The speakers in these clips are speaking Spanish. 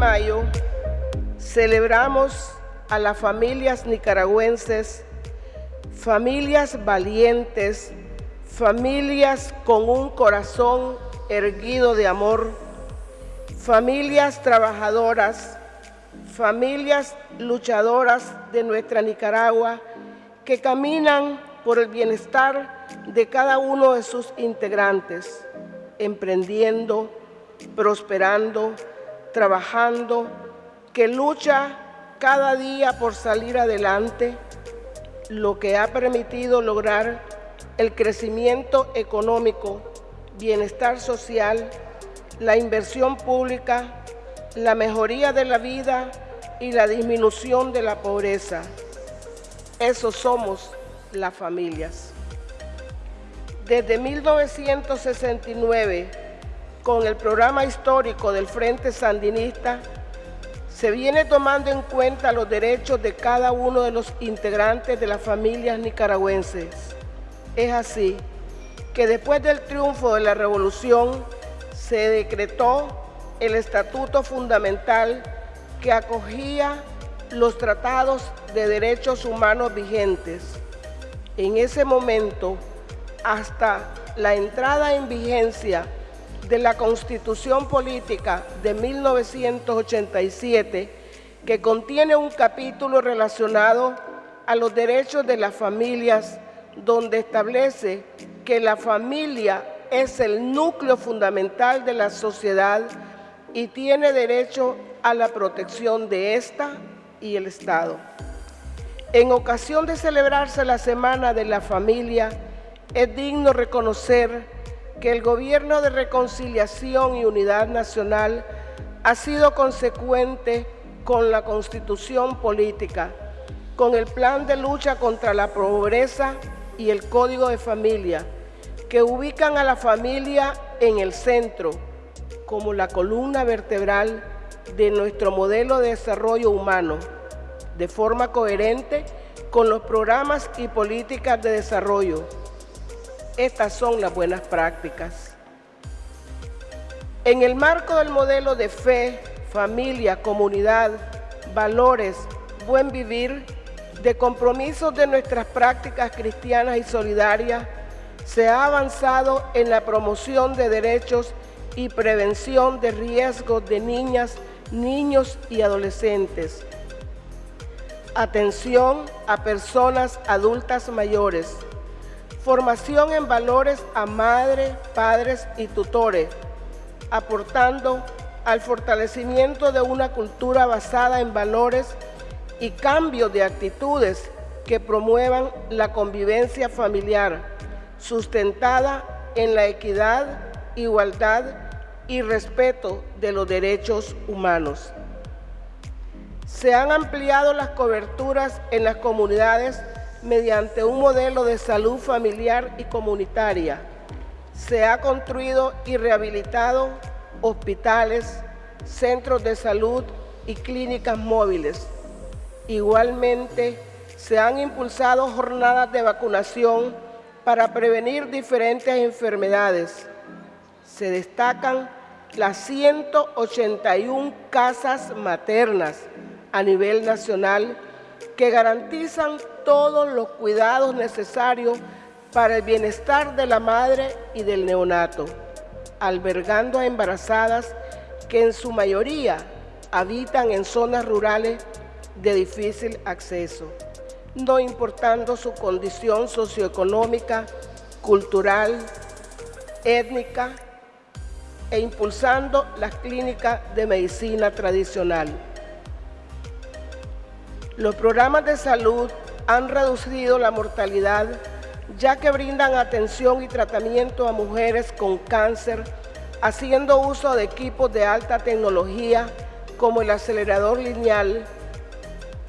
mayo celebramos a las familias nicaragüenses, familias valientes, familias con un corazón erguido de amor, familias trabajadoras, familias luchadoras de nuestra Nicaragua que caminan por el bienestar de cada uno de sus integrantes, emprendiendo, prosperando, trabajando, que lucha cada día por salir adelante, lo que ha permitido lograr el crecimiento económico, bienestar social, la inversión pública, la mejoría de la vida y la disminución de la pobreza. Esos somos las familias. Desde 1969, con el programa histórico del Frente Sandinista, se viene tomando en cuenta los derechos de cada uno de los integrantes de las familias nicaragüenses. Es así que después del triunfo de la revolución se decretó el Estatuto Fundamental que acogía los tratados de derechos humanos vigentes. En ese momento, hasta la entrada en vigencia de la Constitución Política de 1987, que contiene un capítulo relacionado a los derechos de las familias, donde establece que la familia es el núcleo fundamental de la sociedad y tiene derecho a la protección de esta y el Estado. En ocasión de celebrarse la Semana de la Familia, es digno reconocer que el Gobierno de Reconciliación y Unidad Nacional ha sido consecuente con la Constitución Política, con el Plan de Lucha contra la Pobreza y el Código de Familia, que ubican a la familia en el centro, como la columna vertebral de nuestro modelo de desarrollo humano, de forma coherente con los programas y políticas de desarrollo. Estas son las buenas prácticas. En el marco del modelo de fe, familia, comunidad, valores, buen vivir, de compromisos de nuestras prácticas cristianas y solidarias, se ha avanzado en la promoción de derechos y prevención de riesgos de niñas, niños y adolescentes. Atención a personas adultas mayores. Formación en valores a madres, padres y tutores, aportando al fortalecimiento de una cultura basada en valores y cambio de actitudes que promuevan la convivencia familiar, sustentada en la equidad, igualdad y respeto de los derechos humanos. Se han ampliado las coberturas en las comunidades mediante un modelo de salud familiar y comunitaria. Se ha construido y rehabilitado hospitales, centros de salud y clínicas móviles. Igualmente, se han impulsado jornadas de vacunación para prevenir diferentes enfermedades. Se destacan las 181 casas maternas a nivel nacional que garantizan todos los cuidados necesarios para el bienestar de la madre y del neonato, albergando a embarazadas que en su mayoría habitan en zonas rurales de difícil acceso no importando su condición socioeconómica, cultural, étnica e impulsando las clínicas de medicina tradicional. Los programas de salud han reducido la mortalidad ya que brindan atención y tratamiento a mujeres con cáncer, haciendo uso de equipos de alta tecnología como el acelerador lineal,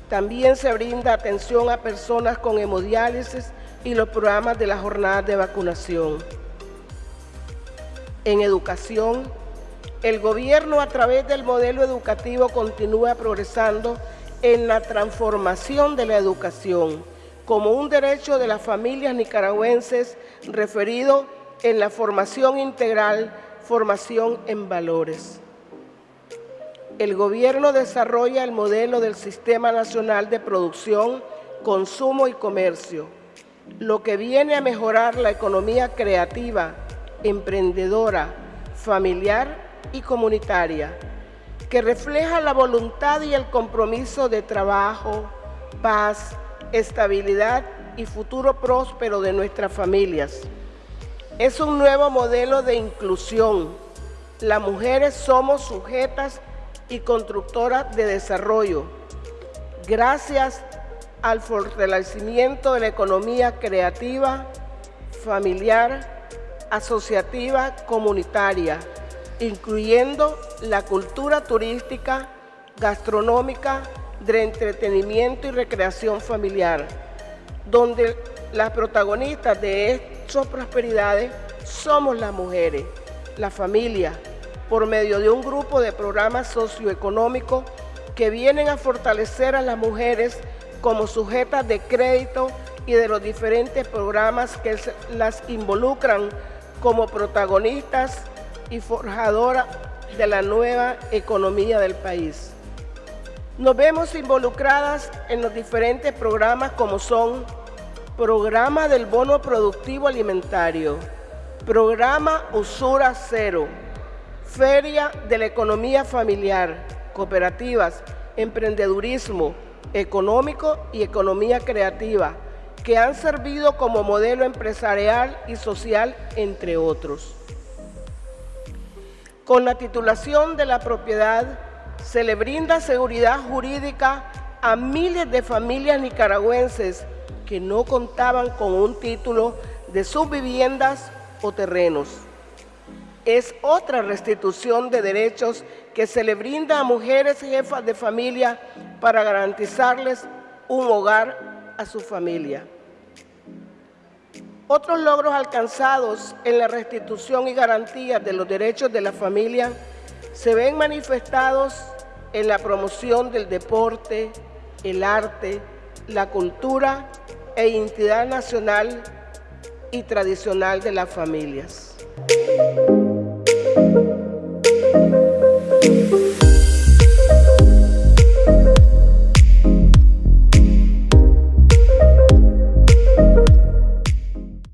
también se brinda atención a personas con hemodiálisis y los programas de la jornada de vacunación. En educación, el gobierno a través del modelo educativo continúa progresando en la transformación de la educación como un derecho de las familias nicaragüenses referido en la formación integral, formación en valores. el gobierno desarrolla el modelo del Sistema Nacional de Producción, Consumo y Comercio, lo que viene a mejorar la economía creativa, emprendedora, familiar y comunitaria, que refleja la voluntad y el compromiso de trabajo, paz, estabilidad y futuro próspero de nuestras familias. Es un nuevo modelo de inclusión. Las mujeres somos sujetas y constructoras de desarrollo. Gracias al fortalecimiento de la economía creativa, familiar, asociativa, comunitaria, incluyendo la cultura turística, gastronómica, de entretenimiento y recreación familiar, donde las protagonistas de estas prosperidades somos las mujeres, la familia, por medio de un grupo de programas socioeconómicos que vienen a fortalecer a las mujeres como sujetas de crédito y de los diferentes programas que las involucran como protagonistas y forjadoras de la nueva economía del país. Nos vemos involucradas en los diferentes programas como son Programa del Bono Productivo Alimentario, Programa Usura Cero, Feria de la Economía Familiar, Cooperativas, Emprendedurismo Económico y Economía Creativa, que han servido como modelo empresarial y social, entre otros. Con la titulación de la propiedad, se le brinda seguridad jurídica a miles de familias nicaragüenses que no contaban con un título de sus viviendas o terrenos. Es otra restitución de derechos que se le brinda a mujeres jefas de familia para garantizarles un hogar a su familia. Otros logros alcanzados en la restitución y garantía de los derechos de la familia se ven manifestados en la promoción del deporte, el arte, la cultura e identidad nacional y tradicional de las familias.